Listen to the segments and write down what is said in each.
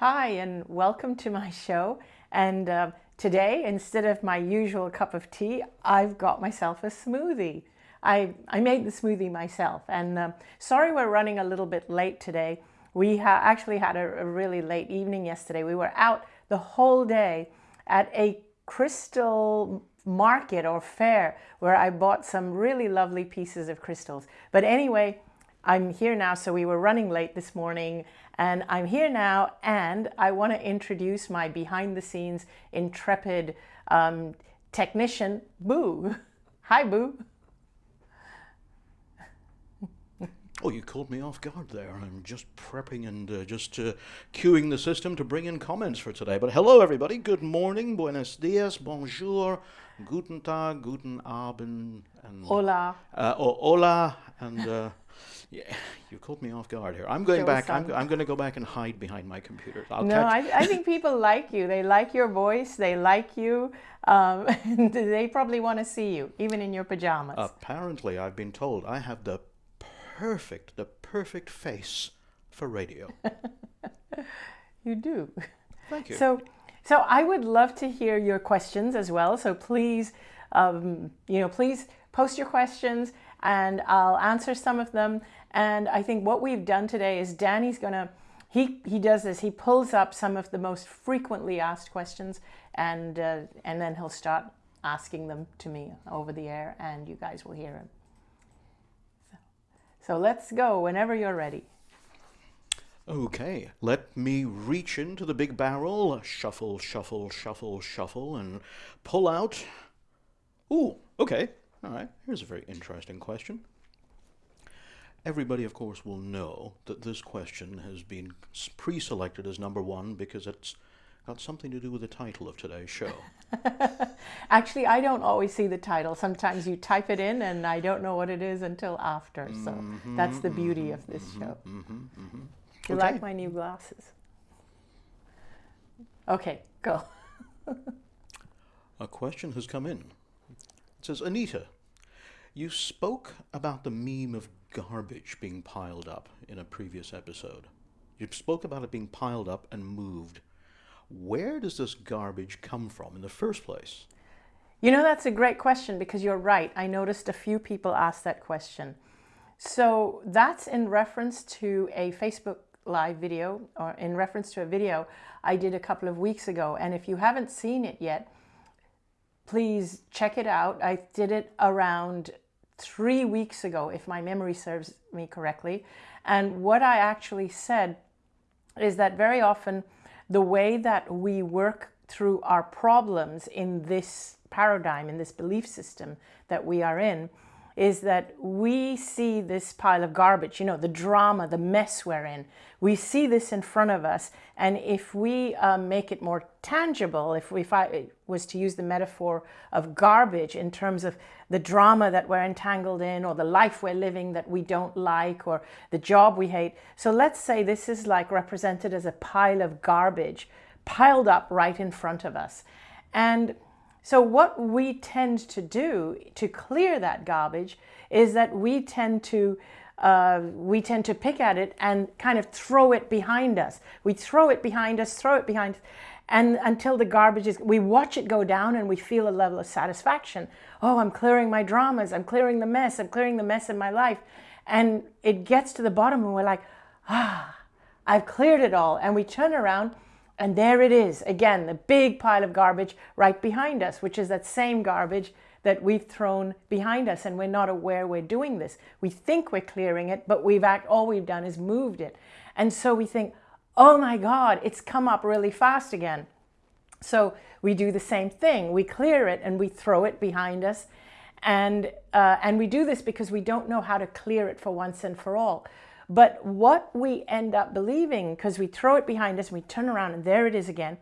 Hi, and welcome to my show. And uh, today, instead of my usual cup of tea, I've got myself a smoothie. I, I made the smoothie myself. And uh, sorry we're running a little bit late today. We ha actually had a, a really late evening yesterday. We were out the whole day at a crystal market or fair where I bought some really lovely pieces of crystals. But anyway, I'm here now, so we were running late this morning and I'm here now and I want to introduce my behind the scenes intrepid um, technician, Boo. Hi, Boo. Oh, you caught me off guard there. I'm just prepping and uh, just uh, queuing the system to bring in comments for today. But hello, everybody. Good morning, buenos dias, bonjour, guten tag, guten abend, and hola. Uh, oh, hola, and uh, yeah, you caught me off guard here. I'm going back. I'm, I'm going to go back and hide behind my computer. I'll no, I, I, think people like you. They like your voice. They like you. Um, they probably want to see you, even in your pajamas. Apparently, I've been told I have the perfect, the perfect face for radio. you do. Thank you. So, so I would love to hear your questions as well. So please, um, you know, please post your questions and I'll answer some of them. And I think what we've done today is Danny's going to, he, he does this, he pulls up some of the most frequently asked questions and, uh, and then he'll start asking them to me over the air and you guys will hear him. So, so let's go whenever you're ready. Okay, let me reach into the big barrel, shuffle, shuffle, shuffle, shuffle, and pull out. Ooh, okay. All right, here's a very interesting question. Everybody, of course, will know that this question has been pre-selected as number one because it's got something to do with the title of today's show. Actually, I don't always see the title. Sometimes you type it in and I don't know what it is until after. So mm -hmm, that's the beauty mm -hmm, of this mm -hmm, show. Mm-hmm, mm-hmm. You okay. like my new glasses? Okay, go. a question has come in. Says, Anita, you spoke about the meme of garbage being piled up in a previous episode. You spoke about it being piled up and moved. Where does this garbage come from in the first place? You know, that's a great question because you're right. I noticed a few people ask that question. So that's in reference to a Facebook live video or in reference to a video I did a couple of weeks ago. And if you haven't seen it yet, please check it out. I did it around three weeks ago, if my memory serves me correctly. And what I actually said is that very often the way that we work through our problems in this paradigm, in this belief system that we are in, is that we see this pile of garbage, you know, the drama, the mess we're in. We see this in front of us. And if we um, make it more tangible, if, we, if I was to use the metaphor of garbage in terms of the drama that we're entangled in or the life we're living that we don't like or the job we hate. So let's say this is like represented as a pile of garbage piled up right in front of us. And so what we tend to do to clear that garbage is that we tend to uh, we tend to pick at it and kind of throw it behind us. We throw it behind us, throw it behind us, and until the garbage is, we watch it go down and we feel a level of satisfaction. Oh, I'm clearing my dramas, I'm clearing the mess, I'm clearing the mess in my life. And it gets to the bottom and we're like, ah, I've cleared it all. And we turn around and there it is, again, the big pile of garbage right behind us, which is that same garbage that we've thrown behind us and we're not aware we're doing this. We think we're clearing it, but we've act, all we've done is moved it. And so we think, oh my God, it's come up really fast again. So we do the same thing. We clear it and we throw it behind us. And, uh, and we do this because we don't know how to clear it for once and for all. But what we end up believing, because we throw it behind us and we turn around and there it is again,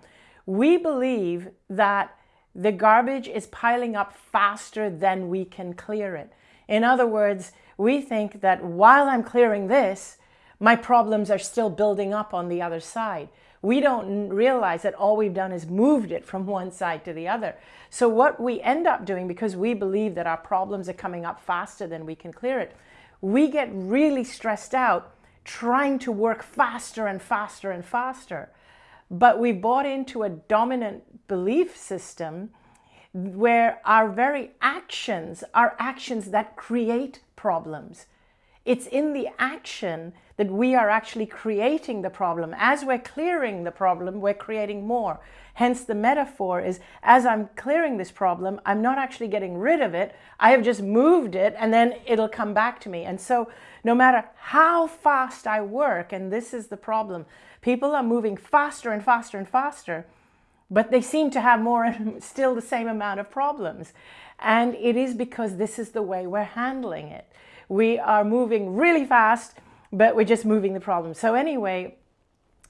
we believe that the garbage is piling up faster than we can clear it. In other words, we think that while I'm clearing this, my problems are still building up on the other side. We don't realize that all we've done is moved it from one side to the other. So what we end up doing, because we believe that our problems are coming up faster than we can clear it, we get really stressed out trying to work faster and faster and faster. But we bought into a dominant belief system where our very actions are actions that create problems. It's in the action that we are actually creating the problem. As we're clearing the problem, we're creating more. Hence the metaphor is, as I'm clearing this problem, I'm not actually getting rid of it. I have just moved it and then it'll come back to me. And so no matter how fast I work, and this is the problem, people are moving faster and faster and faster, but they seem to have more, and still the same amount of problems. And it is because this is the way we're handling it. We are moving really fast, but we're just moving the problem. So anyway,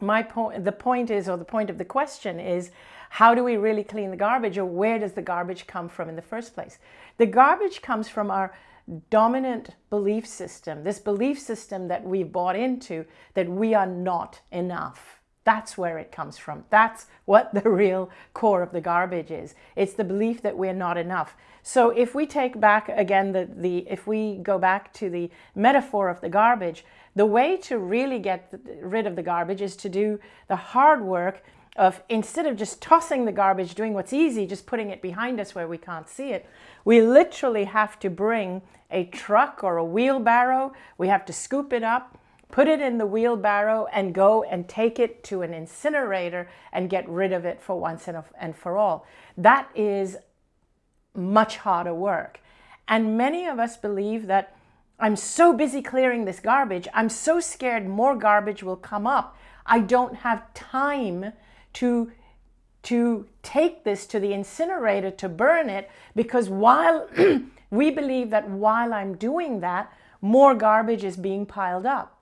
my point, the point is, or the point of the question is, how do we really clean the garbage or where does the garbage come from in the first place? The garbage comes from our dominant belief system, this belief system that we've bought into that we are not enough. That's where it comes from. That's what the real core of the garbage is. It's the belief that we're not enough. So if we take back again, the, the if we go back to the metaphor of the garbage, the way to really get rid of the garbage is to do the hard work of instead of just tossing the garbage, doing what's easy, just putting it behind us where we can't see it, we literally have to bring a truck or a wheelbarrow. We have to scoop it up, put it in the wheelbarrow and go and take it to an incinerator and get rid of it for once and for all. That is much harder work. And many of us believe that I'm so busy clearing this garbage, I'm so scared more garbage will come up. I don't have time to, to take this to the incinerator to burn it because while we believe that while I'm doing that, more garbage is being piled up.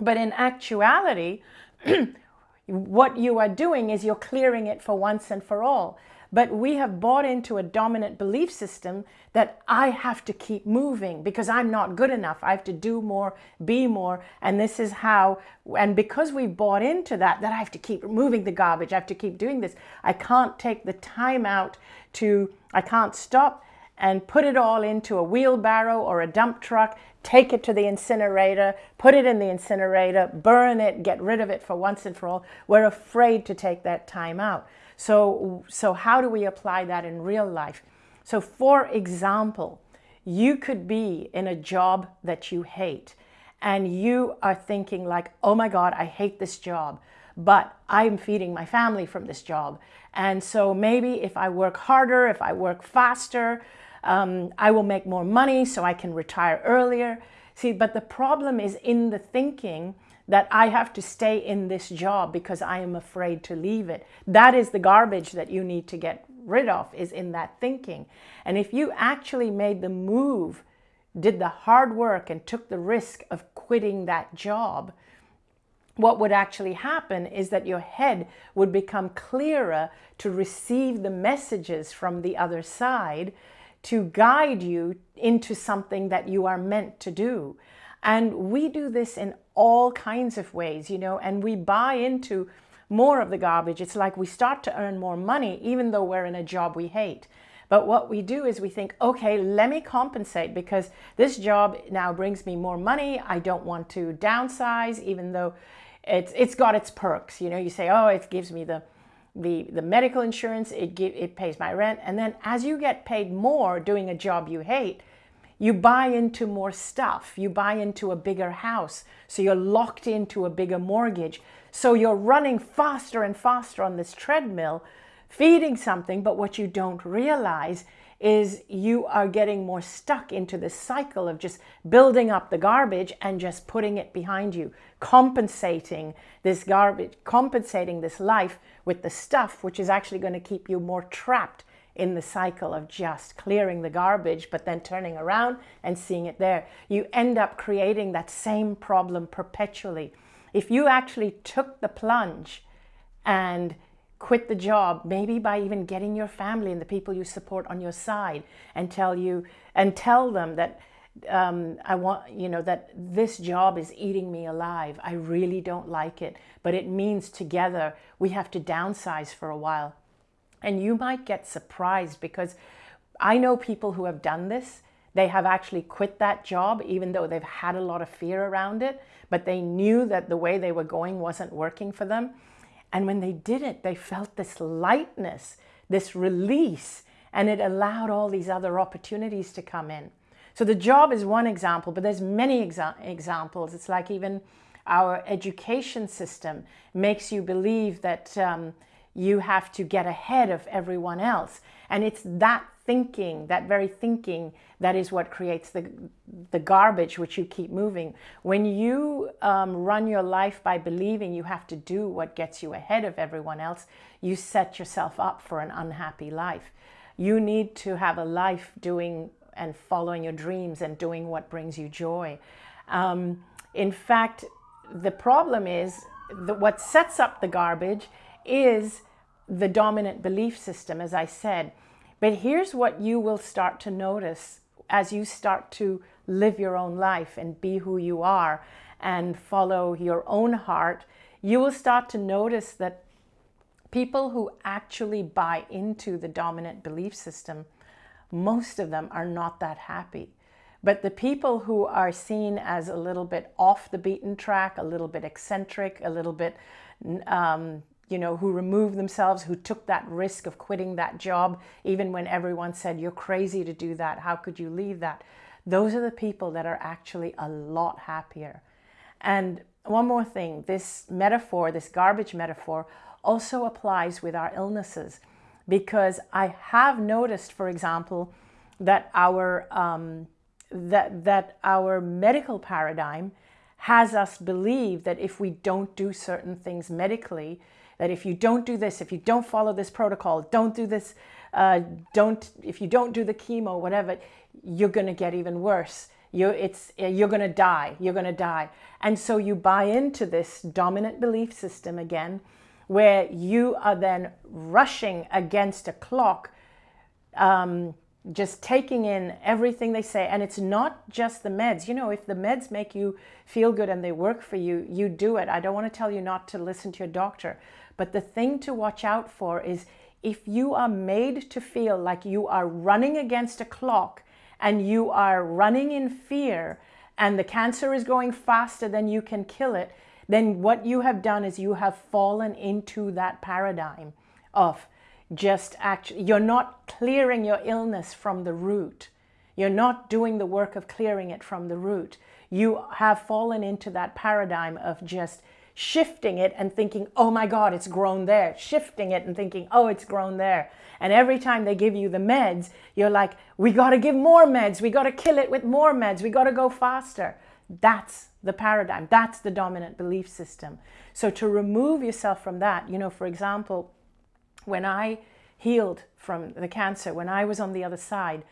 But in actuality, what you are doing is you're clearing it for once and for all. But we have bought into a dominant belief system that I have to keep moving because I'm not good enough. I have to do more, be more. And this is how, and because we've bought into that, that I have to keep moving the garbage, I have to keep doing this. I can't take the time out to, I can't stop and put it all into a wheelbarrow or a dump truck, take it to the incinerator, put it in the incinerator, burn it, get rid of it for once and for all. We're afraid to take that time out. So, so how do we apply that in real life? So for example, you could be in a job that you hate and you are thinking like, oh my God, I hate this job, but I'm feeding my family from this job. And so maybe if I work harder, if I work faster, um, I will make more money so I can retire earlier. See, but the problem is in the thinking that I have to stay in this job because I am afraid to leave it. That is the garbage that you need to get rid of is in that thinking. And if you actually made the move, did the hard work and took the risk of quitting that job, what would actually happen is that your head would become clearer to receive the messages from the other side to guide you into something that you are meant to do. And we do this in all kinds of ways, you know, and we buy into more of the garbage. It's like we start to earn more money, even though we're in a job we hate. But what we do is we think, okay, let me compensate because this job now brings me more money. I don't want to downsize, even though it's, it's got its perks. You know, you say, oh, it gives me the, the, the medical insurance, it, give, it pays my rent. And then as you get paid more doing a job you hate, you buy into more stuff. You buy into a bigger house. So you're locked into a bigger mortgage. So you're running faster and faster on this treadmill, feeding something. But what you don't realize is you are getting more stuck into this cycle of just building up the garbage and just putting it behind you, compensating this garbage, compensating this life with the stuff, which is actually going to keep you more trapped in the cycle of just clearing the garbage, but then turning around and seeing it there. You end up creating that same problem perpetually. If you actually took the plunge and quit the job, maybe by even getting your family and the people you support on your side and tell you and tell them that um, I want, you know, that this job is eating me alive. I really don't like it, but it means together we have to downsize for a while. And you might get surprised because I know people who have done this. They have actually quit that job even though they've had a lot of fear around it, but they knew that the way they were going wasn't working for them. And when they did it, they felt this lightness, this release, and it allowed all these other opportunities to come in. So the job is one example, but there's many exa examples. It's like even our education system makes you believe that um, you have to get ahead of everyone else. And it's that thinking, that very thinking, that is what creates the, the garbage which you keep moving. When you um, run your life by believing you have to do what gets you ahead of everyone else, you set yourself up for an unhappy life. You need to have a life doing and following your dreams and doing what brings you joy. Um, in fact, the problem is that what sets up the garbage is the dominant belief system, as I said. But here's what you will start to notice as you start to live your own life and be who you are and follow your own heart, you will start to notice that people who actually buy into the dominant belief system, most of them are not that happy. But the people who are seen as a little bit off the beaten track, a little bit eccentric, a little bit um, you know, who removed themselves, who took that risk of quitting that job, even when everyone said, you're crazy to do that. How could you leave that? Those are the people that are actually a lot happier. And one more thing, this metaphor, this garbage metaphor, also applies with our illnesses because I have noticed, for example, that our, um, that, that our medical paradigm has us believe that if we don't do certain things medically, that if you don't do this, if you don't follow this protocol, don't do this, uh, don't, if you don't do the chemo, whatever, you're going to get even worse. You're, it's, you're going to die. You're going to die. And so you buy into this dominant belief system again, where you are then rushing against a clock, um, just taking in everything they say. And it's not just the meds. You know, if the meds make you feel good and they work for you, you do it. I don't want to tell you not to listen to your doctor. But the thing to watch out for is if you are made to feel like you are running against a clock and you are running in fear and the cancer is going faster than you can kill it, then what you have done is you have fallen into that paradigm of just actually, you're not clearing your illness from the root. You're not doing the work of clearing it from the root. You have fallen into that paradigm of just shifting it and thinking, oh my God, it's grown there. Shifting it and thinking, oh, it's grown there. And every time they give you the meds, you're like, we got to give more meds. We got to kill it with more meds. We got to go faster. That's the paradigm. That's the dominant belief system. So to remove yourself from that, you know, for example, when I healed from the cancer, when I was on the other side,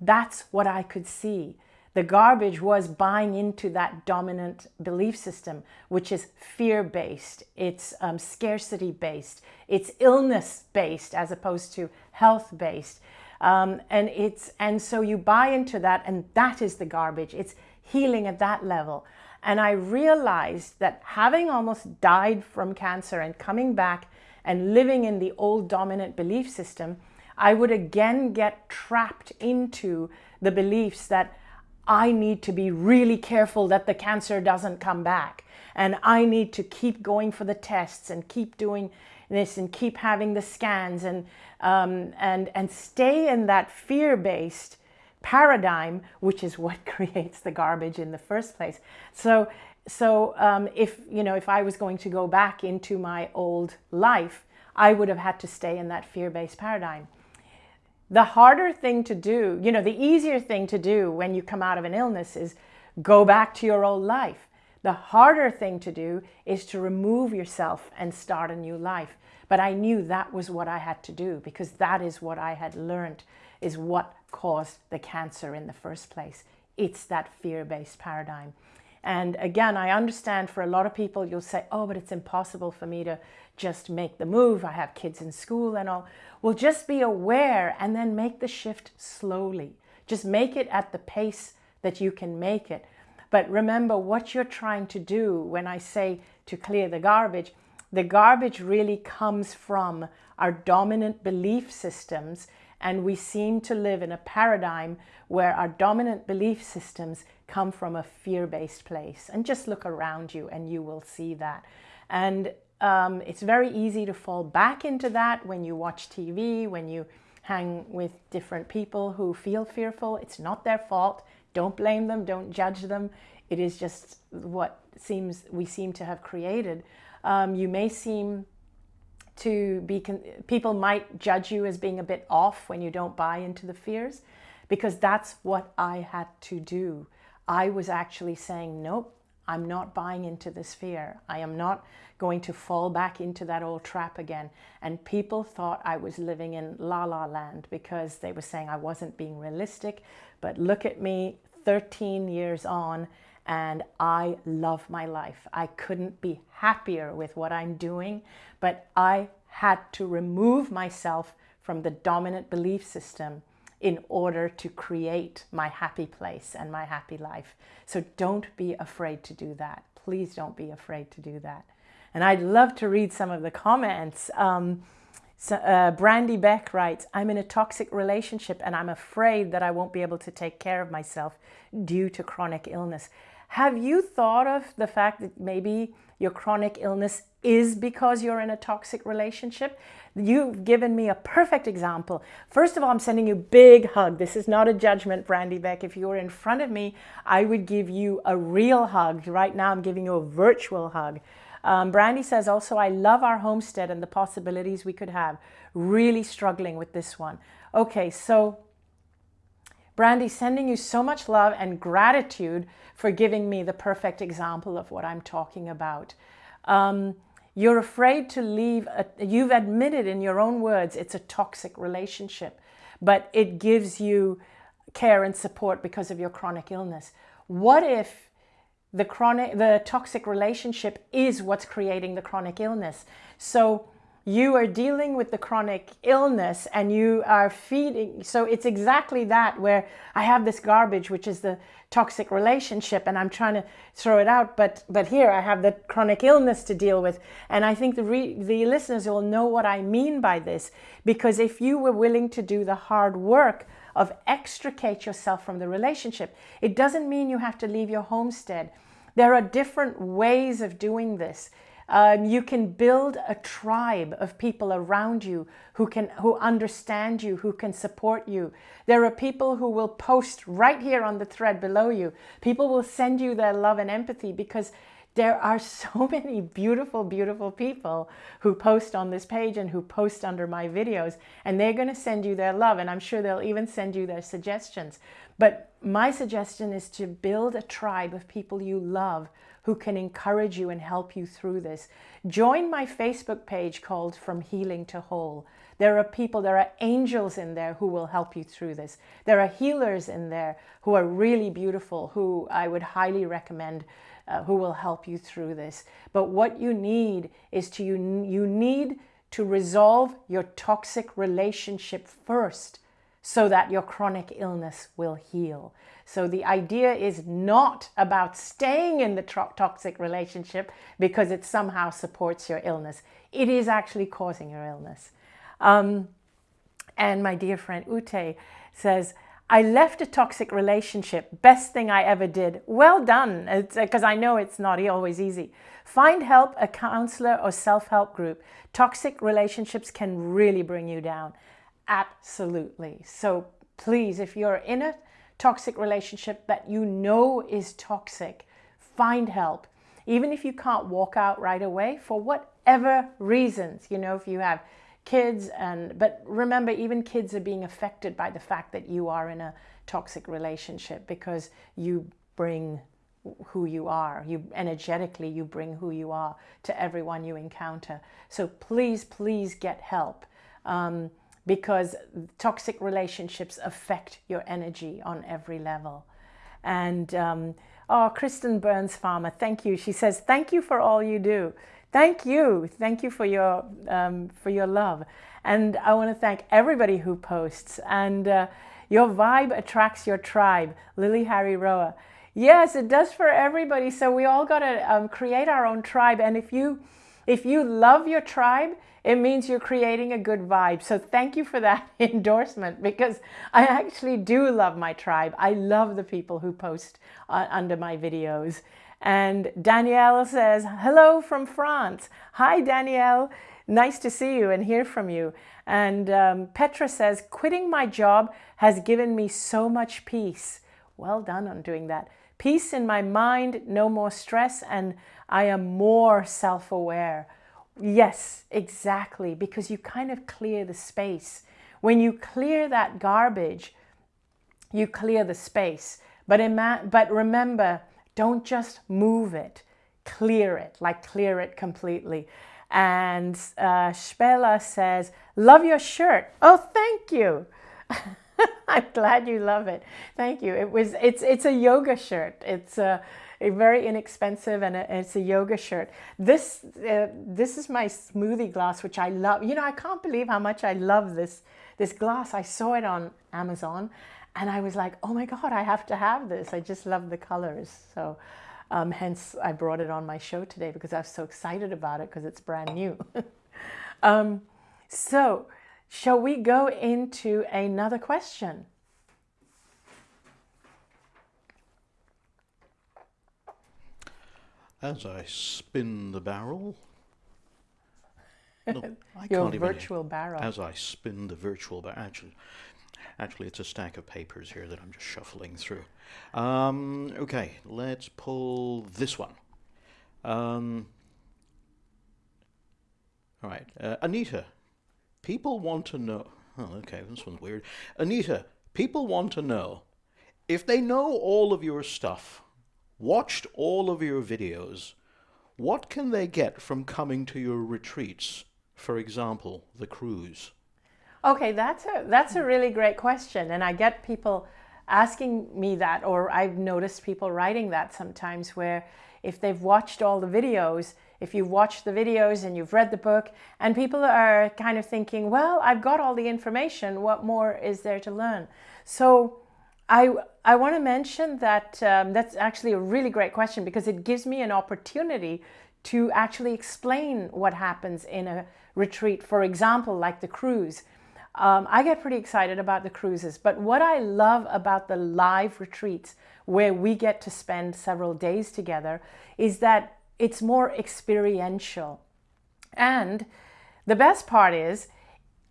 that's what I could see. The garbage was buying into that dominant belief system, which is fear-based, it's um, scarcity-based, it's illness-based as opposed to health-based. Um, and it's and so you buy into that and that is the garbage. It's healing at that level. And I realized that having almost died from cancer and coming back and living in the old dominant belief system, I would again get trapped into the beliefs that I need to be really careful that the cancer doesn't come back. And I need to keep going for the tests and keep doing this and keep having the scans and, um, and, and stay in that fear-based paradigm, which is what creates the garbage in the first place. So, so um, if, you know, if I was going to go back into my old life, I would have had to stay in that fear-based paradigm. The harder thing to do, you know, the easier thing to do when you come out of an illness is go back to your old life. The harder thing to do is to remove yourself and start a new life. But I knew that was what I had to do because that is what I had learned is what caused the cancer in the first place. It's that fear-based paradigm. And again, I understand for a lot of people, you'll say, oh, but it's impossible for me to just make the move. I have kids in school and all. Well, just be aware and then make the shift slowly. Just make it at the pace that you can make it. But remember what you're trying to do when I say to clear the garbage, the garbage really comes from our dominant belief systems and we seem to live in a paradigm where our dominant belief systems come from a fear-based place. And just look around you and you will see that. And um, it's very easy to fall back into that when you watch TV, when you hang with different people who feel fearful. It's not their fault. Don't blame them. Don't judge them. It is just what seems we seem to have created. Um, you may seem to be, people might judge you as being a bit off when you don't buy into the fears because that's what I had to do. I was actually saying, nope, I'm not buying into this fear. I am not going to fall back into that old trap again. And people thought I was living in la la land because they were saying I wasn't being realistic. But look at me 13 years on and I love my life. I couldn't be happier with what I'm doing, but I had to remove myself from the dominant belief system in order to create my happy place and my happy life. So don't be afraid to do that. Please don't be afraid to do that. And I'd love to read some of the comments. Um, so, uh, Brandy Beck writes, I'm in a toxic relationship and I'm afraid that I won't be able to take care of myself due to chronic illness. Have you thought of the fact that maybe your chronic illness is because you're in a toxic relationship? You've given me a perfect example. First of all, I'm sending you a big hug. This is not a judgment, Brandy Beck. If you were in front of me, I would give you a real hug. Right now, I'm giving you a virtual hug. Um, Brandy says also, I love our homestead and the possibilities we could have. Really struggling with this one. Okay, so Brandy, sending you so much love and gratitude for giving me the perfect example of what I'm talking about. Um, you're afraid to leave, a, you've admitted in your own words it's a toxic relationship, but it gives you care and support because of your chronic illness. What if the chronic, the toxic relationship is what's creating the chronic illness? So you are dealing with the chronic illness and you are feeding. So it's exactly that where I have this garbage, which is the toxic relationship and I'm trying to throw it out. But, but here I have the chronic illness to deal with. And I think the, re, the listeners will know what I mean by this, because if you were willing to do the hard work of extricate yourself from the relationship, it doesn't mean you have to leave your homestead. There are different ways of doing this. Um, you can build a tribe of people around you who can who understand you, who can support you. There are people who will post right here on the thread below you. People will send you their love and empathy because there are so many beautiful, beautiful people who post on this page and who post under my videos, and they're going to send you their love, and I'm sure they'll even send you their suggestions. But my suggestion is to build a tribe of people you love who can encourage you and help you through this. Join my Facebook page called From Healing to Whole. There are people, there are angels in there who will help you through this. There are healers in there who are really beautiful, who I would highly recommend, uh, who will help you through this. But what you need is to, you, you need to resolve your toxic relationship first so that your chronic illness will heal. So the idea is not about staying in the toxic relationship because it somehow supports your illness. It is actually causing your illness. Um, and my dear friend Ute says, I left a toxic relationship. Best thing I ever did. Well done, because uh, I know it's not always easy. Find help, a counselor or self-help group. Toxic relationships can really bring you down. Absolutely. So please, if you're in a toxic relationship that you know is toxic, find help. Even if you can't walk out right away for whatever reasons, you know, if you have kids and, but remember, even kids are being affected by the fact that you are in a toxic relationship because you bring who you are. You energetically, you bring who you are to everyone you encounter. So please, please get help. Um, because toxic relationships affect your energy on every level. And um, oh, Kristen Burns Farmer, thank you. She says, thank you for all you do. Thank you. Thank you for your, um, for your love. And I want to thank everybody who posts. And uh, your vibe attracts your tribe. Lily Harry Roa. Yes, it does for everybody. So we all got to um, create our own tribe. And if you, if you love your tribe, it means you're creating a good vibe. So thank you for that endorsement because I actually do love my tribe. I love the people who post uh, under my videos. And Danielle says, hello from France. Hi, Danielle. Nice to see you and hear from you. And um, Petra says, quitting my job has given me so much peace. Well done on doing that. Peace in my mind, no more stress, and I am more self-aware. Yes, exactly, because you kind of clear the space. When you clear that garbage, you clear the space. But, but remember, don't just move it, clear it, like clear it completely. And uh, Spela says, love your shirt. Oh, thank you. I'm glad you love it. Thank you. It was, it's, it's a yoga shirt. It's a, a very inexpensive and a, it's a yoga shirt. This, uh, this is my smoothie glass, which I love. You know, I can't believe how much I love this, this glass. I saw it on Amazon and I was like, oh my God, I have to have this. I just love the colors. So um, hence I brought it on my show today because I was so excited about it because it's brand new. um, so shall we go into another question? As I spin the barrel. No, I Your virtual barrel. As I spin the virtual barrel. Actually, Actually, it's a stack of papers here that I'm just shuffling through. Um, okay, let's pull this one. Um, all right, uh, Anita, people want to know. Oh, okay, this one's weird. Anita, people want to know if they know all of your stuff, watched all of your videos, what can they get from coming to your retreats? For example, the cruise. Okay, that's a, that's a really great question. And I get people asking me that, or I've noticed people writing that sometimes where if they've watched all the videos, if you've watched the videos and you've read the book, and people are kind of thinking, well, I've got all the information, what more is there to learn? So I, I want to mention that um, that's actually a really great question because it gives me an opportunity to actually explain what happens in a retreat, for example, like the cruise. Um, I get pretty excited about the cruises, but what I love about the live retreats where we get to spend several days together is that it's more experiential. And the best part is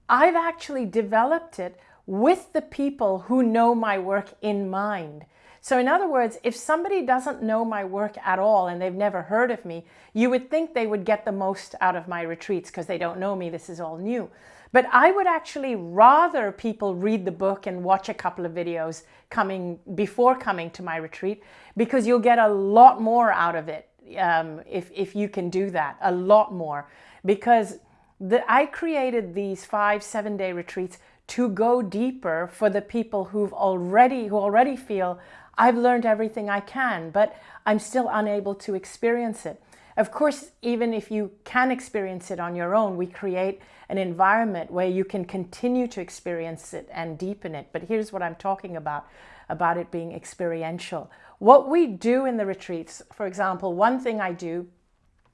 I've actually developed it with the people who know my work in mind. So in other words, if somebody doesn't know my work at all and they've never heard of me, you would think they would get the most out of my retreats because they don't know me, this is all new. But I would actually rather people read the book and watch a couple of videos coming before coming to my retreat because you'll get a lot more out of it um, if, if you can do that, a lot more. Because the, I created these five, seven day retreats to go deeper for the people who've already, who already feel I've learned everything I can, but I'm still unable to experience it. Of course, even if you can experience it on your own, we create an environment where you can continue to experience it and deepen it. But here's what I'm talking about, about it being experiential. What we do in the retreats, for example, one thing I do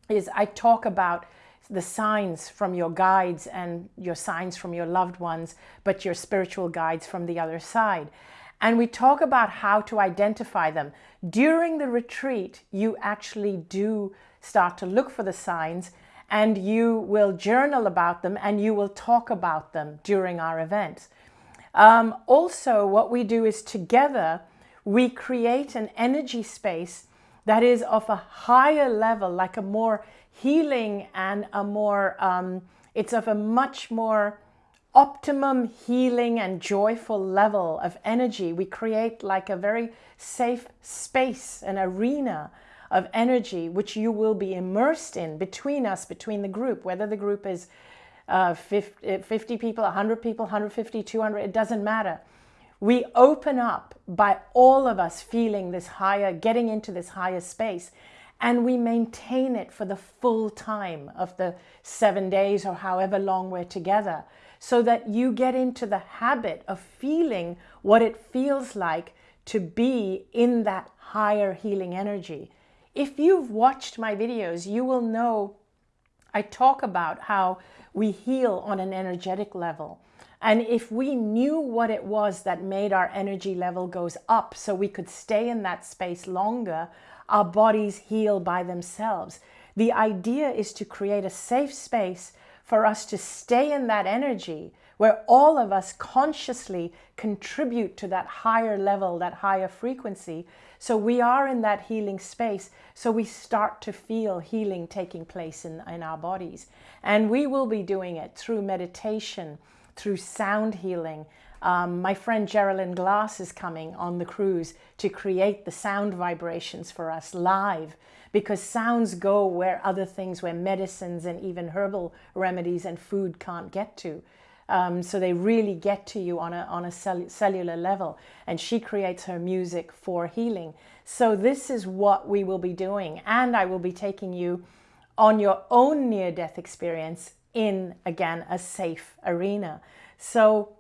is I talk about the signs from your guides and your signs from your loved ones, but your spiritual guides from the other side. And we talk about how to identify them. During the retreat, you actually do start to look for the signs and you will journal about them and you will talk about them during our events. Um, also, what we do is together, we create an energy space that is of a higher level, like a more healing and a more, um, it's of a much more optimum healing and joyful level of energy. We create like a very safe space, an arena of energy which you will be immersed in between us, between the group, whether the group is uh, 50, 50 people, 100 people, 150, 200, it doesn't matter. We open up by all of us feeling this higher, getting into this higher space, and we maintain it for the full time of the seven days or however long we're together, so that you get into the habit of feeling what it feels like to be in that higher healing energy. If you've watched my videos, you will know I talk about how we heal on an energetic level. And if we knew what it was that made our energy level goes up so we could stay in that space longer, our bodies heal by themselves. The idea is to create a safe space for us to stay in that energy where all of us consciously contribute to that higher level, that higher frequency. So we are in that healing space. So we start to feel healing taking place in, in our bodies. And we will be doing it through meditation, through sound healing. Um, my friend Geraldine Glass is coming on the cruise to create the sound vibrations for us live because sounds go where other things, where medicines and even herbal remedies and food can't get to. Um, so they really get to you on a, on a cell cellular level. And she creates her music for healing. So this is what we will be doing. And I will be taking you on your own near-death experience in, again, a safe arena. So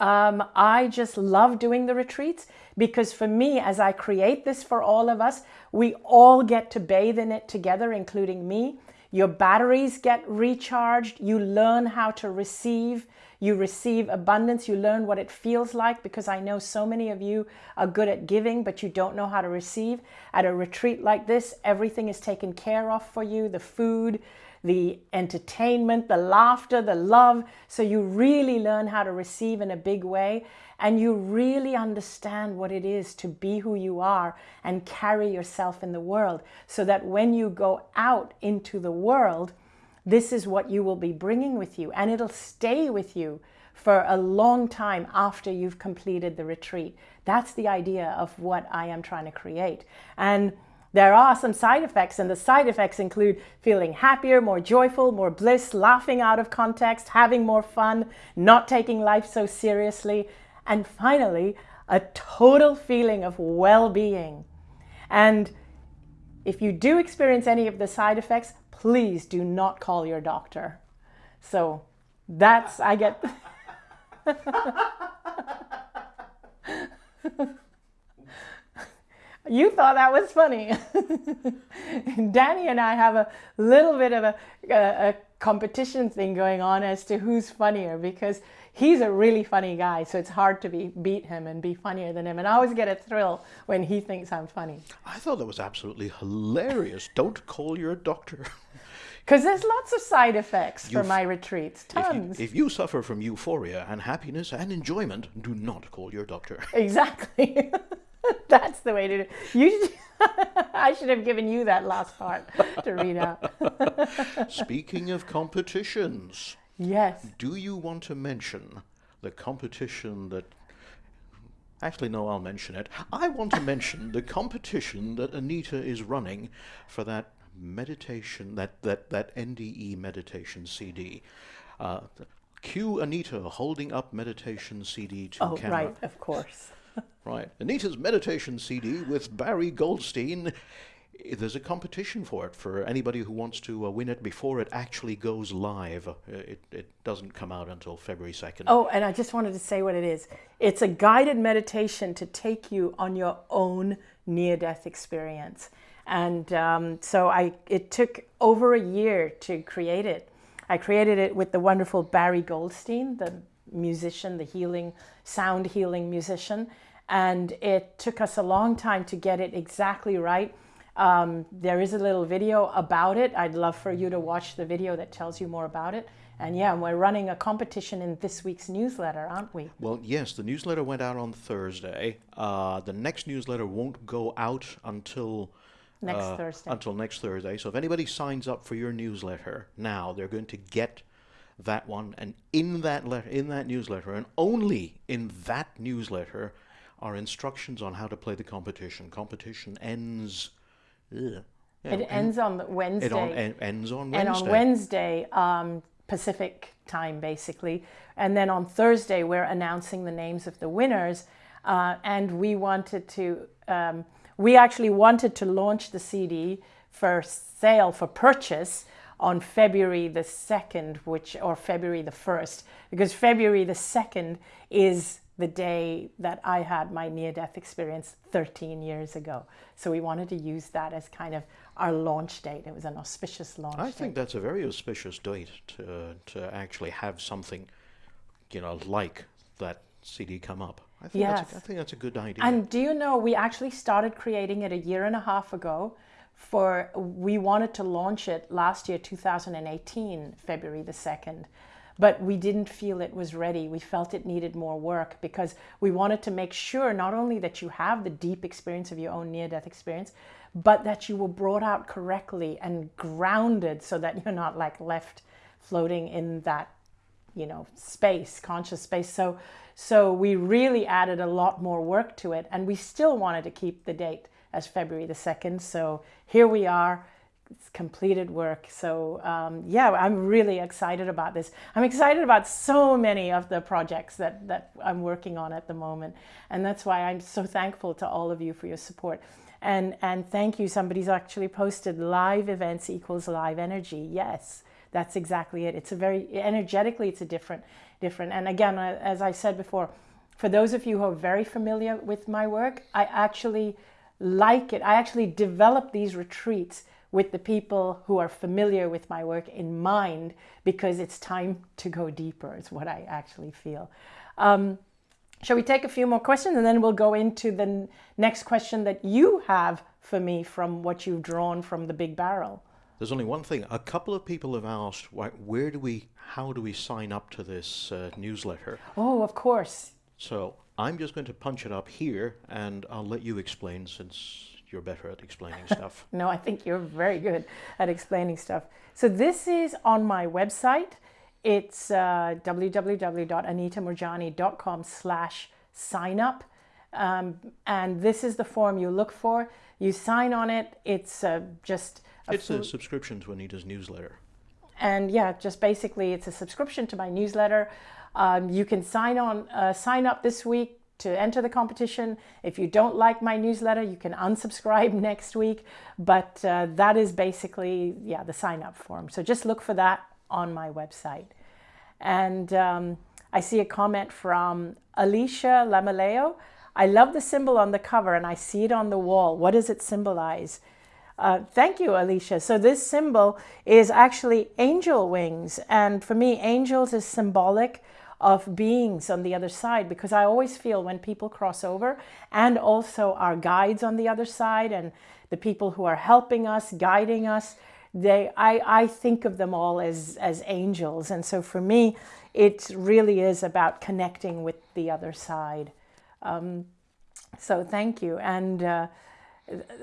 um, I just love doing the retreats because for me, as I create this for all of us, we all get to bathe in it together, including me. Your batteries get recharged. You learn how to receive. You receive abundance. You learn what it feels like because I know so many of you are good at giving, but you don't know how to receive. At a retreat like this, everything is taken care of for you. The food, the entertainment, the laughter, the love. So you really learn how to receive in a big way and you really understand what it is to be who you are and carry yourself in the world so that when you go out into the world, this is what you will be bringing with you and it'll stay with you for a long time after you've completed the retreat. That's the idea of what I am trying to create. And there are some side effects and the side effects include feeling happier, more joyful, more bliss, laughing out of context, having more fun, not taking life so seriously, and finally, a total feeling of well-being. And if you do experience any of the side effects, please do not call your doctor. So that's, I get... you thought that was funny. Danny and I have a little bit of a, a, a, competition thing going on as to who's funnier because he's a really funny guy. So it's hard to be, beat him and be funnier than him. And I always get a thrill when he thinks I'm funny. I thought that was absolutely hilarious. Don't call your doctor. Because there's lots of side effects for my retreats, tons. If you, if you, suffer from euphoria and happiness and enjoyment, do not call your doctor. Exactly. That's the way to do it. You should, I should have given you that last part to read out. Speaking of competitions. Yes. Do you want to mention the competition that Actually, no, I'll mention it. I want to mention the competition that Anita is running for that meditation, that, that, that NDE meditation CD. Uh, cue Anita holding up meditation CD to oh, camera. right, of course. Right. Anita's meditation CD with Barry Goldstein. There's a competition for it for anybody who wants to uh, win it before it actually goes live. Uh, it, it doesn't come out until February 2nd. Oh, and I just wanted to say what it is. It's a guided meditation to take you on your own near-death experience. And um, so I, it took over a year to create it. I created it with the wonderful Barry Goldstein, the musician, the healing, sound healing musician and it took us a long time to get it exactly right. Um, there is a little video about it. I'd love for you to watch the video that tells you more about it. And yeah, we're running a competition in this week's newsletter, aren't we? Well, yes, the newsletter went out on Thursday. Uh, the next newsletter won't go out until next uh, Thursday. Until next Thursday. So if anybody signs up for your newsletter now, they're going to get that one. And in that letter, in that newsletter, and only in that newsletter, are instructions on how to play the competition. Competition ends. Ugh, it ends on Wednesday. It on, en ends on Wednesday. And on Wednesday, um, Pacific time, basically. And then on Thursday, we're announcing the names of the winners. Uh, and we wanted to, um, we actually wanted to launch the CD for sale, for purchase on February the 2nd, which, or February the 1st, because February the 2nd is the day that I had my near-death experience 13 years ago. So we wanted to use that as kind of our launch date. It was an auspicious launch I date. think that's a very auspicious date to, to actually have something you know, like that CD come up. I think, Yes. that's, a, I think that's a good idea. And do you know, we actually started creating it a year and a half ago. For we wanted to launch it last year, 2018, February the 2nd, but we didn't feel it was ready. We felt it needed more work because we wanted to make sure not only that you have the deep experience of your own near death experience, but that you were brought out correctly and grounded so that you're not like left floating in that you know space conscious space so so we really added a lot more work to it and we still wanted to keep the date as february the 2nd so here we are. It's completed work. So um, yeah i'm really excited about this. I'm excited about so many of the projects that that i'm working on at the moment and that's why i'm so thankful to all of you for your support. And and thank you. Somebody's actually posted live events equals live energy. Yes that's exactly it. It's a very energetically, it's a different, different. And again, uh, as I said before, for those of you who are very familiar with my work, I actually like it. I actually develop these retreats with the people who are familiar with my work in mind because it's time to go deeper. Is what I actually feel. Um, shall we take a few more questions and then we'll go into the next question that you have for me from what you've drawn from the big barrel? There's only one thing. A couple of people have asked, why, where do we, how do we sign up to this uh, newsletter? Oh, of course. So I'm just going to punch it up here, and I'll let you explain since you're better at explaining stuff. No, I think you're very good at explaining stuff. So this is on my website. It's uh, www.anitamoorjani.com slash sign up. Um, and this is the form you look for. You sign on it. It's uh, just It's a subscription to Anita's newsletter. and yeah, just basically it's a subscription to my newsletter. Um, you can sign on, uh, sign up this week to enter the competition. If you don't like my newsletter, you can unsubscribe next week. But uh, that is basically yeah the sign up form. So just look for that on my website. And um, I see a comment from Alicia Lamaleo. I love the symbol on the cover and I see it on the wall. What does it symbolize? Uh, thank you, Alicia. So this symbol is actually angel wings. And for me, angels is symbolic of beings on the other side because I always feel when people cross over and also our guides on the other side and the people who are helping us, guiding us, they I, I think of them all as, as angels. And so for me, it really is about connecting with the other side. Um, so thank you. And uh,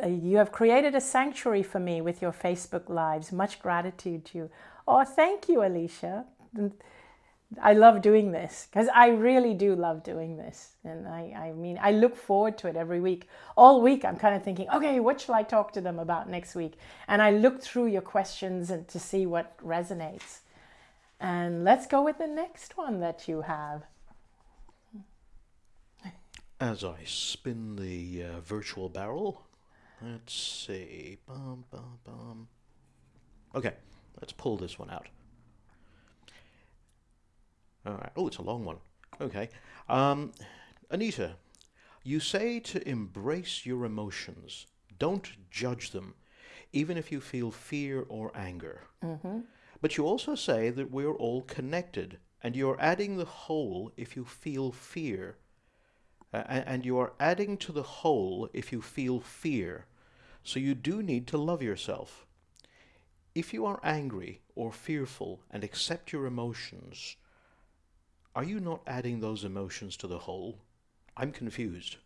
you have created a sanctuary for me with your Facebook Lives. Much gratitude to you. Oh, thank you, Alicia. I love doing this because I really do love doing this. And I, I mean, I look forward to it every week. All week, I'm kind of thinking, okay, what shall I talk to them about next week? And I look through your questions and to see what resonates. And let's go with the next one that you have. As I spin the uh, virtual barrel, let's see. Bum, bum, bum. Okay, let's pull this one out. All right. Oh, it's a long one. Okay. Um, Anita, you say to embrace your emotions. Don't judge them, even if you feel fear or anger. But you also say that we're all connected, and you're adding the whole if you feel fear. Uh, and you are adding to the whole if you feel fear. So you do need to love yourself. If you are angry or fearful and accept your emotions, are you not adding those emotions to the whole? I'm confused.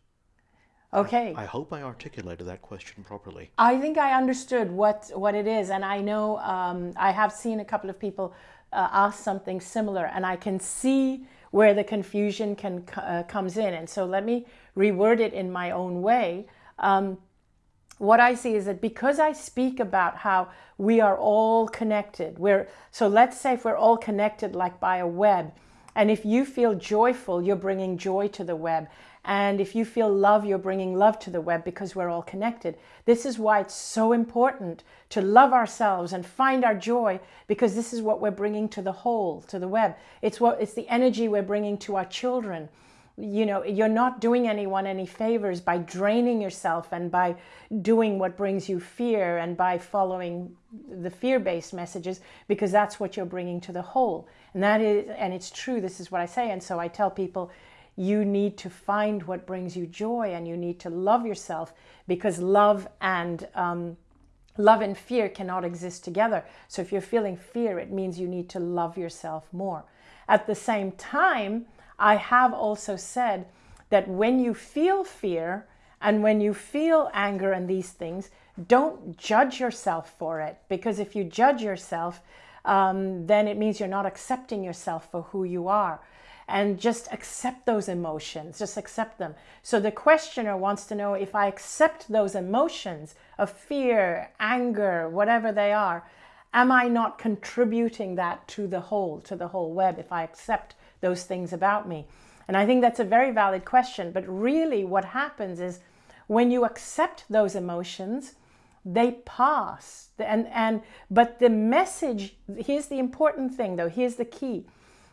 Okay. I hope I articulated that question properly. I think I understood what what it is, and I know um, I have seen a couple of people uh, ask something similar, and I can see where the confusion can uh, comes in. And so let me reword it in my own way. Um, what I see is that because I speak about how we are all connected, we're so let's say if we're all connected like by a web, and if you feel joyful, you're bringing joy to the web. And if you feel love, you're bringing love to the web because we're all connected. This is why it's so important to love ourselves and find our joy because this is what we're bringing to the whole, to the web. It's what it's the energy we're bringing to our children you know, you're not doing anyone any favors by draining yourself and by doing what brings you fear and by following the fear-based messages because that's what you're bringing to the whole. And that is, and it's true, this is what I say. And so I tell people, you need to find what brings you joy and you need to love yourself because love and um, love and fear cannot exist together. So if you're feeling fear, it means you need to love yourself more. At the same time, I have also said that when you feel fear and when you feel anger and these things, don't judge yourself for it. Because if you judge yourself, um, then it means you're not accepting yourself for who you are. And just accept those emotions, just accept them. So the questioner wants to know if I accept those emotions of fear, anger, whatever they are, am I not contributing that to the whole, to the whole web if I accept those things about me? And I think that's a very valid question. But really what happens is when you accept those emotions, they pass. And, and, but the message, here's the important thing though, here's the key.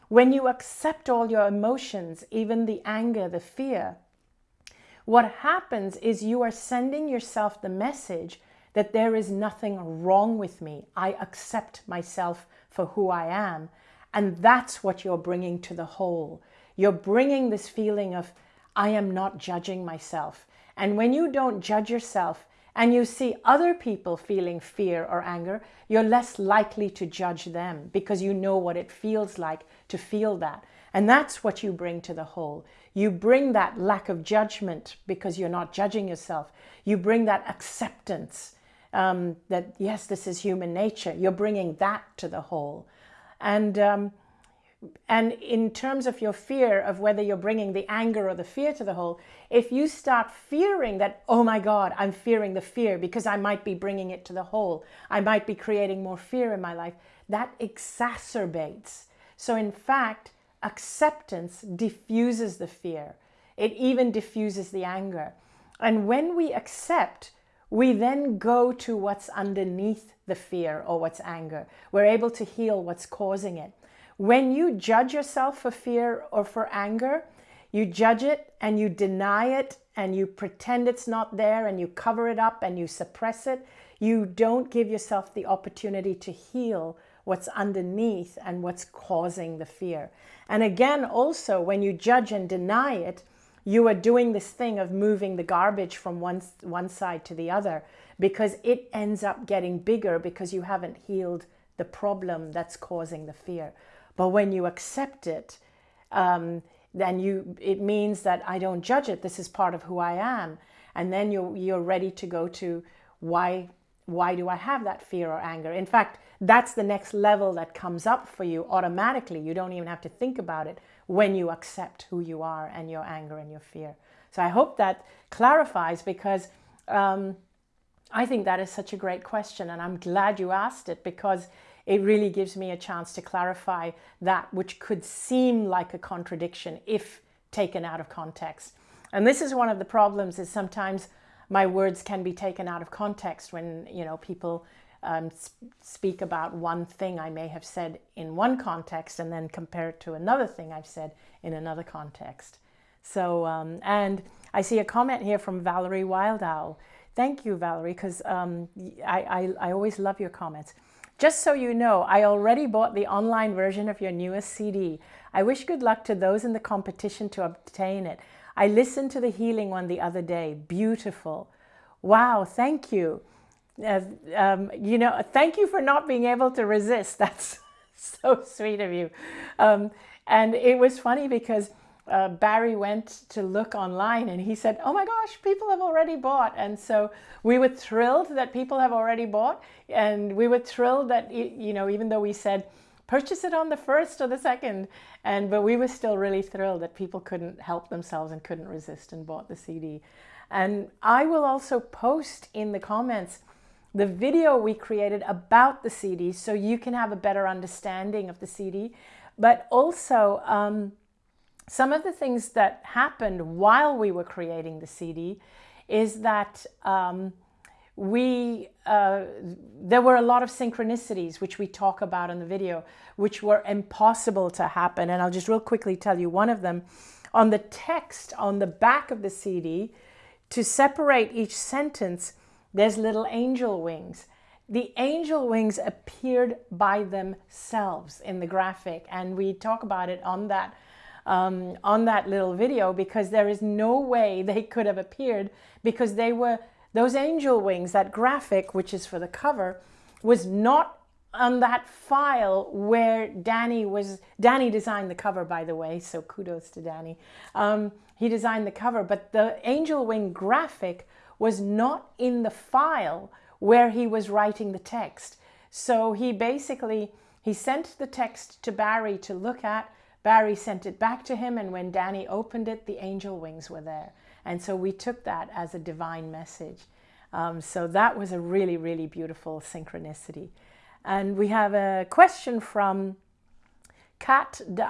When you accept all your emotions, even the anger, the fear, what happens is you are sending yourself the message that there is nothing wrong with me. I accept myself for who I am. And that's what you're bringing to the whole. You're bringing this feeling of, I am not judging myself. And when you don't judge yourself and you see other people feeling fear or anger, you're less likely to judge them because you know what it feels like to feel that. And that's what you bring to the whole. You bring that lack of judgment because you're not judging yourself. You bring that acceptance um, that, yes, this is human nature. You're bringing that to the whole. And, um, and in terms of your fear of whether you're bringing the anger or the fear to the whole, if you start fearing that, oh my God, I'm fearing the fear because I might be bringing it to the whole, I might be creating more fear in my life, that exacerbates. So in fact, acceptance diffuses the fear. It even diffuses the anger. And when we accept, we then go to what's underneath the fear or what's anger. We're able to heal what's causing it. When you judge yourself for fear or for anger, you judge it and you deny it and you pretend it's not there and you cover it up and you suppress it. You don't give yourself the opportunity to heal what's underneath and what's causing the fear. And again, also, when you judge and deny it, you are doing this thing of moving the garbage from one, one side to the other because it ends up getting bigger because you haven't healed the problem that's causing the fear. But when you accept it, um, then you it means that I don't judge it. This is part of who I am. And then you're, you're ready to go to why, why do I have that fear or anger? In fact, that's the next level that comes up for you automatically. You don't even have to think about it when you accept who you are and your anger and your fear. So I hope that clarifies because um, I think that is such a great question and I'm glad you asked it because it really gives me a chance to clarify that which could seem like a contradiction if taken out of context. And this is one of the problems is sometimes my words can be taken out of context when, you know, people um, speak about one thing I may have said in one context and then compare it to another thing I've said in another context. So, um, and I see a comment here from Valerie Wildowl. Thank you, Valerie, because um, I, I, I always love your comments. Just so you know, I already bought the online version of your newest CD. I wish good luck to those in the competition to obtain it. I listened to the healing one the other day. Beautiful. Wow, thank you uh, um, you know, thank you for not being able to resist. That's so sweet of you. Um, and it was funny because uh, Barry went to look online and he said, oh my gosh, people have already bought. And so we were thrilled that people have already bought. And we were thrilled that, you know, even though we said, purchase it on the first or the second. And, but we were still really thrilled that people couldn't help themselves and couldn't resist and bought the CD. And I will also post in the comments the video we created about the CD so you can have a better understanding of the CD. But also um, some of the things that happened while we were creating the CD is that um, we uh, there were a lot of synchronicities which we talk about in the video which were impossible to happen. And I'll just real quickly tell you one of them. On the text on the back of the CD, to separate each sentence, there's little angel wings. The angel wings appeared by themselves in the graphic, and we talk about it on that um, on that little video because there is no way they could have appeared because they were those angel wings, that graphic, which is for the cover, was not on that file where Danny was, Danny designed the cover, by the way, so kudos to Danny. Um, he designed the cover, but the angel wing graphic was not in the file where he was writing the text. So he basically, he sent the text to Barry to look at, Barry sent it back to him, and when Danny opened it, the angel wings were there. And so we took that as a divine message. Um, so that was a really, really beautiful synchronicity. And we have a question from Kat de.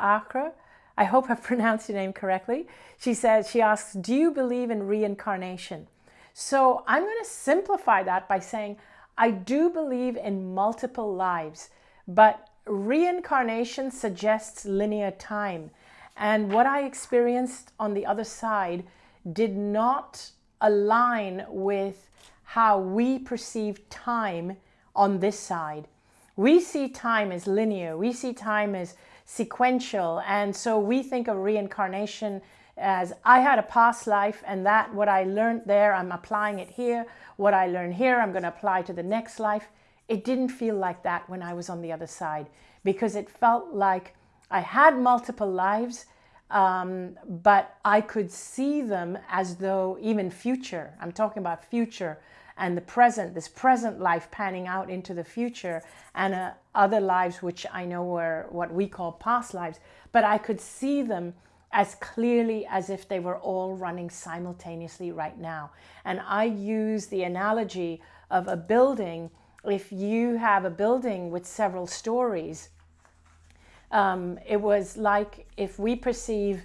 I hope I've pronounced your name correctly. She says, she asks, do you believe in reincarnation? So I'm going to simplify that by saying, I do believe in multiple lives, but reincarnation suggests linear time. And what I experienced on the other side did not align with how we perceive time on this side. We see time as linear, we see time as sequential, and so we think of reincarnation as I had a past life and that what I learned there, I'm applying it here. What I learned here, I'm going to apply to the next life. It didn't feel like that when I was on the other side because it felt like I had multiple lives, um, but I could see them as though even future, I'm talking about future and the present, this present life panning out into the future and uh, other lives which I know were what we call past lives, but I could see them as clearly as if they were all running simultaneously right now. And I use the analogy of a building if you have a building with several stories, um, it was like if we perceive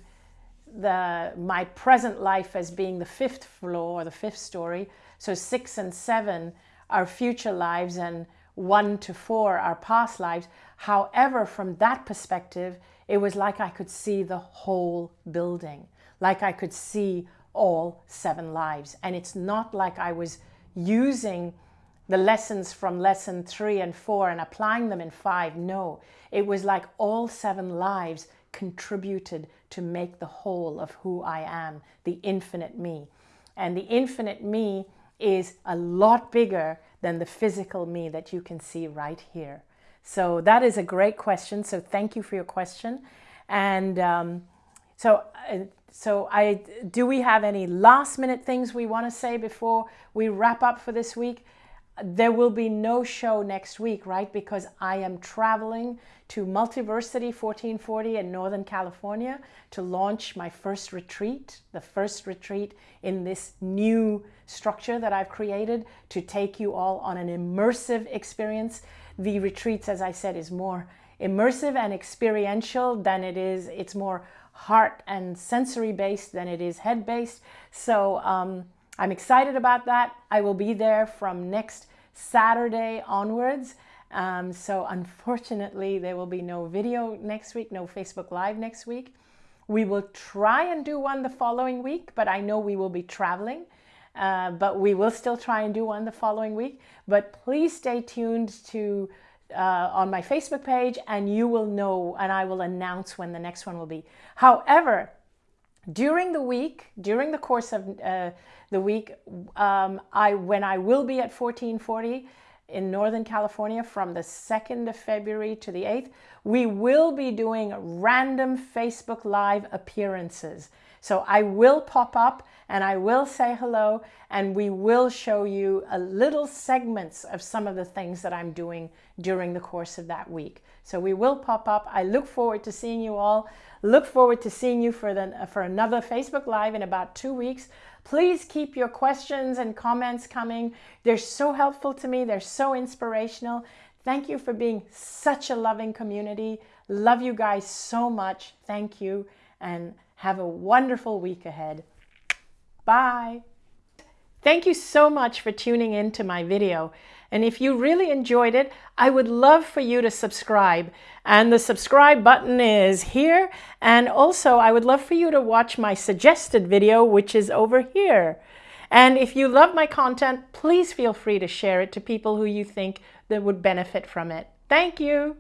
the my present life as being the fifth floor or the fifth story, so six and seven are future lives and one to four are past lives. However, from that perspective, it was like I could see the whole building, like I could see all seven lives. And it's not like I was using the lessons from lesson three and four and applying them in five. No, it was like all seven lives contributed to make the whole of who I am, the infinite me. And the infinite me is a lot bigger than the physical me that you can see right here. So that is a great question. So thank you for your question. And um, so, uh, so I do we have any last minute things we want to say before we wrap up for this week? There will be no show next week, right? Because I am traveling to Multiversity 1440 in Northern California to launch my first retreat, the first retreat in this new structure that I've created to take you all on an immersive experience. The retreats, as I said, is more immersive and experiential than it is, it's more heart and sensory based than it is head based. So, um, I'm excited about that. I will be there from next Saturday onwards. Um, so unfortunately, there will be no video next week, no Facebook Live next week. We will try and do one the following week, but I know we will be traveling. Uh, but we will still try and do one the following week. But please stay tuned to uh, on my Facebook page and you will know and I will announce when the next one will be. However, during the week, during the course of uh, the week, um, I when I will be at 1440 in Northern California from the 2nd of February to the 8th, we will be doing random Facebook Live appearances. So I will pop up and I will say hello and we will show you a little segments of some of the things that I'm doing during the course of that week. So we will pop up. I look forward to seeing you all. Look forward to seeing you for, the, for another Facebook Live in about two weeks. Please keep your questions and comments coming. They're so helpful to me. They're so inspirational. Thank you for being such a loving community. Love you guys so much. Thank you and have a wonderful week ahead. Bye. Thank you so much for tuning in to my video. And if you really enjoyed it, I would love for you to subscribe. And the subscribe button is here. And also, I would love for you to watch my suggested video, which is over here. And if you love my content, please feel free to share it to people who you think that would benefit from it. Thank you.